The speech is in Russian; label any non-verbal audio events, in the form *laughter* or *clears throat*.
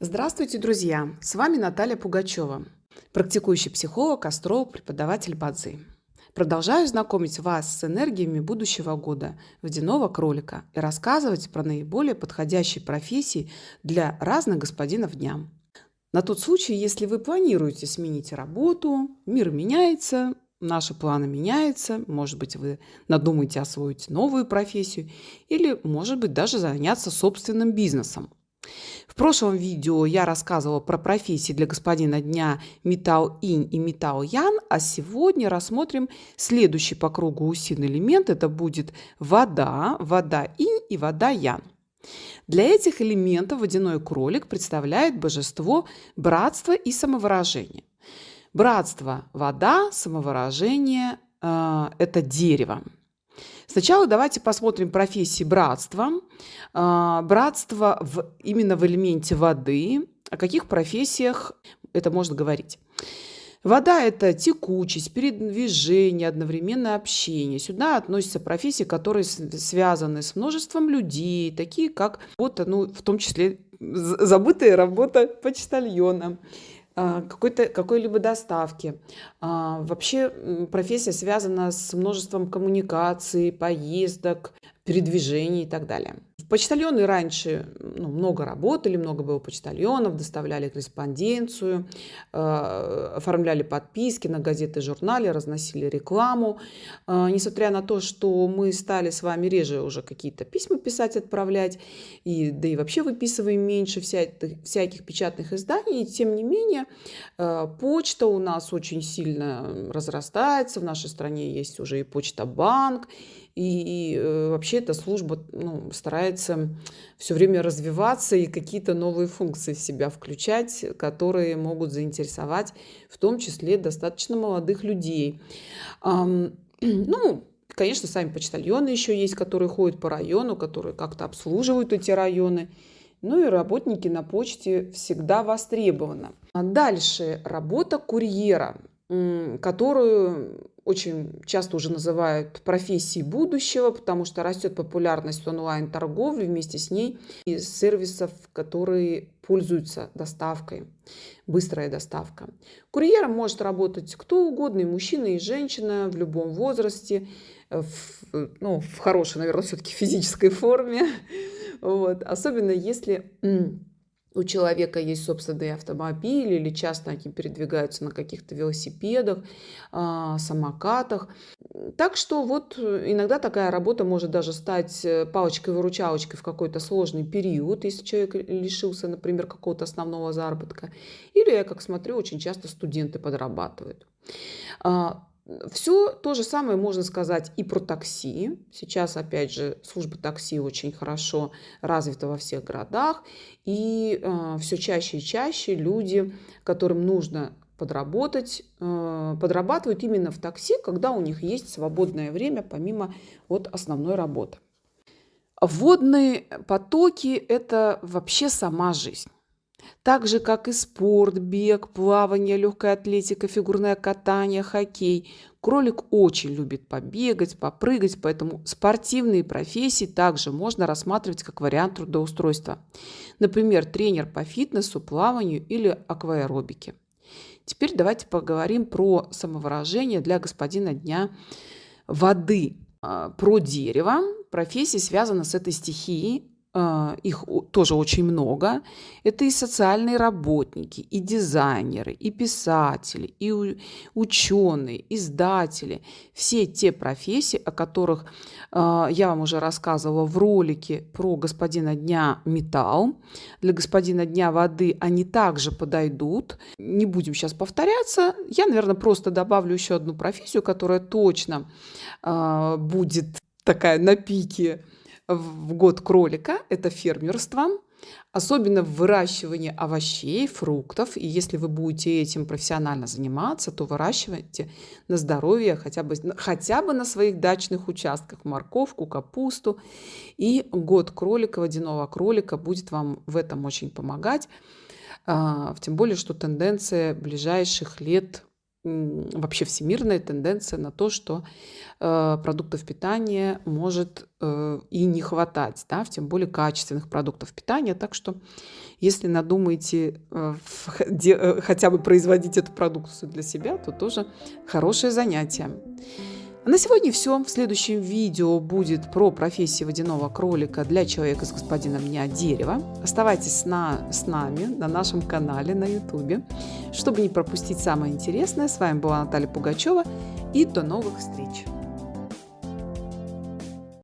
Здравствуйте, друзья! С вами Наталья Пугачева, практикующий психолог, астролог, преподаватель Бадзи. Продолжаю знакомить вас с энергиями будущего года водяного кролика и рассказывать про наиболее подходящие профессии для разных господинов дня. На тот случай, если вы планируете сменить работу, мир меняется, наши планы меняются, может быть, вы надумаете освоить новую профессию или, может быть, даже заняться собственным бизнесом. Прошлом видео я рассказывала про профессии для господина дня металл инь и металл ян, а сегодня рассмотрим следующий по кругу усин элемент. Это будет вода, вода инь и вода ян. Для этих элементов водяной кролик представляет божество братства и самовыражения. Братство – вода, самовыражение э, – это дерево. Сначала давайте посмотрим профессии братства. А, братство в, именно в элементе воды. О каких профессиях это можно говорить? Вода – это текучесть, передвижение, одновременное общение. Сюда относятся профессии, которые связаны с множеством людей, такие как работа, ну, в том числе забытая работа почтальона, какой-то, какой-либо доставки. А, вообще профессия связана с множеством коммуникаций, поездок, передвижений и так далее. Почтальоны раньше ну, много работали, много было почтальонов, доставляли корреспонденцию, э, оформляли подписки на газеты, журналы, разносили рекламу. Э, несмотря на то, что мы стали с вами реже уже какие-то письма писать, отправлять, и, да и вообще выписываем меньше вся, всяких печатных изданий, тем не менее э, почта у нас очень сильно разрастается, в нашей стране есть уже и почта-банк, и, и э, вообще эта служба ну, старается все время развиваться и какие-то новые функции в себя включать, которые могут заинтересовать в том числе достаточно молодых людей. *clears throat* Ну, конечно, сами почтальоны еще есть, которые ходят по району, которые как-то обслуживают эти районы. Ну и работники на почте всегда востребованы. А дальше работа курьера, которую очень часто уже называют профессией будущего, потому что растет популярность онлайн-торговли, вместе с ней и сервисов, которые пользуются доставкой, быстрая доставка. Курьером может работать кто угодно, и мужчина, и женщина в любом возрасте, в, ну, в хорошей, наверное, все-таки физической форме. *laughs* Вот. Особенно если у человека есть собственный автомобиль или часто они передвигаются на каких-то велосипедах, а, самокатах. Так что вот иногда такая работа может даже стать э, палочкой-выручалочкой в какой-то сложный период, если человек лишился, например, какого-то основного заработка. Или, я как смотрю, очень часто студенты подрабатывают. Все то же самое можно сказать и про такси. Сейчас, опять же, служба такси очень хорошо развита во всех городах. И э, все чаще и чаще люди, которым нужно подработать, э, подрабатывают именно в такси, когда у них есть свободное время помимо вот основной работы. Водные потоки – это вообще сама жизнь. Так же, как и спорт, бег, плавание, легкая атлетика, фигурное катание, хоккей. Кролик очень любит побегать, попрыгать, поэтому спортивные профессии также можно рассматривать как вариант трудоустройства. Например, тренер по фитнесу, плаванию или акваэробике. Теперь давайте поговорим про самовыражение для господина дня воды. А, про дерево. Профессия связана с этой стихией их тоже очень много. Это и социальные работники, и дизайнеры, и писатели, и ученые, издатели. Все те профессии, о которых а, я вам уже рассказывала в ролике про господина дня металл. Для господина дня воды они также подойдут. Не будем сейчас повторяться. Я, наверное, просто добавлю еще одну профессию, которая точно а, будет такая на пике в год кролика – это фермерство, особенно в выращивании овощей, фруктов. И если вы будете этим профессионально заниматься, то выращивайте на здоровье хотя бы, хотя бы на своих дачных участках морковку, капусту. И год кролика, водяного кролика будет вам в этом очень помогать. А, тем более, что тенденция ближайших лет вообще всемирная тенденция на то, что э, продуктов питания может э, и не хватать, да, тем более качественных продуктов питания. Так что, если надумаете э, *laughs* хотя бы производить эту продукцию для себя, то тоже хорошее занятие. На сегодня все. В следующем видео будет про профессию водяного кролика для человека с господином дня дерева. Оставайтесь на, с нами на нашем канале на YouTube, чтобы не пропустить самое интересное. С вами была Наталья Пугачева и до новых встреч!